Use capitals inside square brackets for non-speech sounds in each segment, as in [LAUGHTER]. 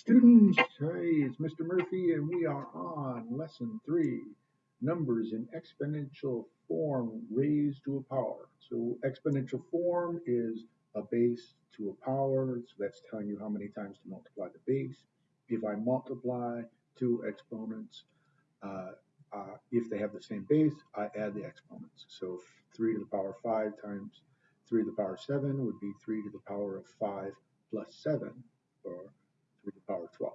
Students, hey, it's Mr. Murphy, and we are on lesson three, numbers in exponential form raised to a power. So exponential form is a base to a power, so that's telling you how many times to multiply the base. If I multiply two exponents, uh, uh, if they have the same base, I add the exponents. So 3 to the power 5 times 3 to the power 7 would be 3 to the power of 5 plus 7, or 3 to the power of 12.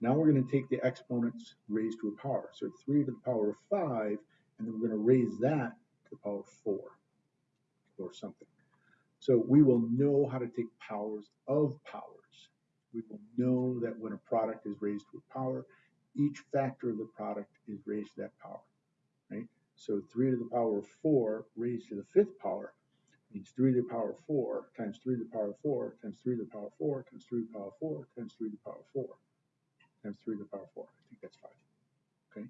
Now we're going to take the exponents raised to a power. So 3 to the power of 5, and then we're going to raise that to the power of 4 or something. So we will know how to take powers of powers. We will know that when a product is raised to a power, each factor of the product is raised to that power, right? So 3 to the power of 4 raised to the fifth power means 3 to the power 4 times 3 to the power 4 times 3 to the power 4 times 3 to the power 4 times 3 to the power 4 times 3 to the power 4. I think that's 5. Okay.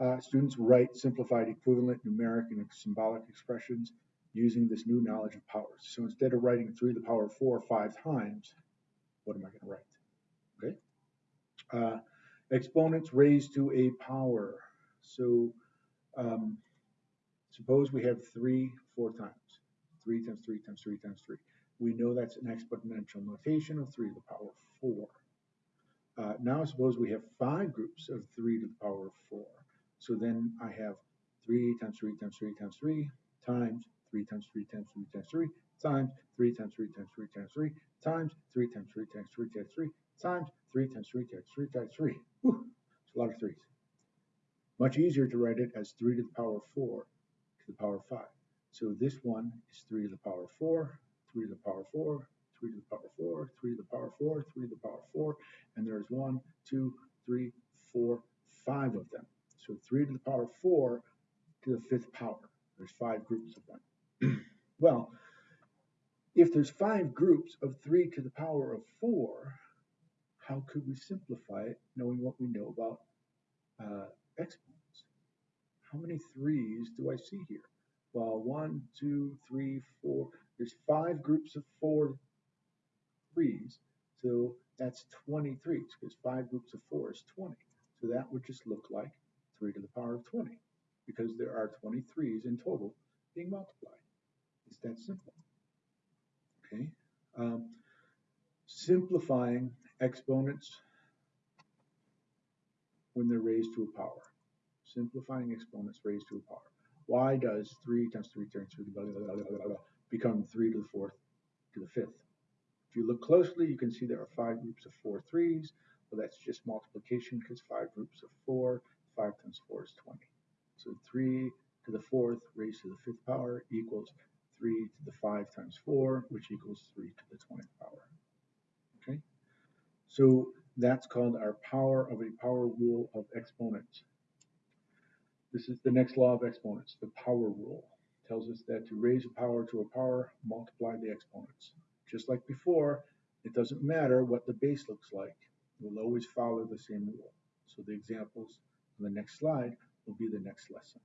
Uh, students write simplified equivalent numeric and symbolic expressions using this new knowledge of powers. So instead of writing 3 to the power 4 five times, what am I going to write? Okay. Uh, exponents raised to a power. So um, suppose we have 3 four times. 3 times 3 times 3 times 3. We know that's an exponential notation of 3 to the power of 4. Uh, now suppose we have five groups of 3 to the power of 4. So then I have 3 times 3 times 3 times 3 times 3 times 3 times 3 times 3 times 3 times 3 times 3 times 3 times 3 times 3 times 3 times 3 times 3 times 3 times 3 times 3. Whew, it's a lot of threes. Much easier to write it as 3 to the power of 4 to the power of 5. So this one is 3 to the power 4, 3 to the power 4, 3 to the power 4, 3 to the power 4, 3 to the power 4, and there's 1, 2, 3, 4, 5 of them. So 3 to the power 4 to the fifth power. There's five groups of them. [CLEARS THROAT] well, if there's five groups of 3 to the power of 4, how could we simplify it knowing what we know about uh, exponents? How many 3's do I see here? Well, one, two, three, four. There's five groups of four threes. So that's 23s because five groups of four is 20. So that would just look like 3 to the power of 20 because there are 23s in total being multiplied. It's that simple. Okay. Um, simplifying exponents when they're raised to a power. Simplifying exponents raised to a power. Why does 3 times 3 times 3 blah, blah, blah, become 3 to the fourth to the fifth? If you look closely, you can see there are five groups of four threes. Well, that's just multiplication because five groups of four, 5 times 4 is 20. So 3 to the fourth raised to the fifth power equals 3 to the 5 times 4, which equals 3 to the 20th power. Okay? So that's called our power of a power rule of exponents. This is the next law of exponents, the power rule. It tells us that to raise a power to a power, multiply the exponents. Just like before, it doesn't matter what the base looks like. It will always follow the same rule. So the examples on the next slide will be the next lesson.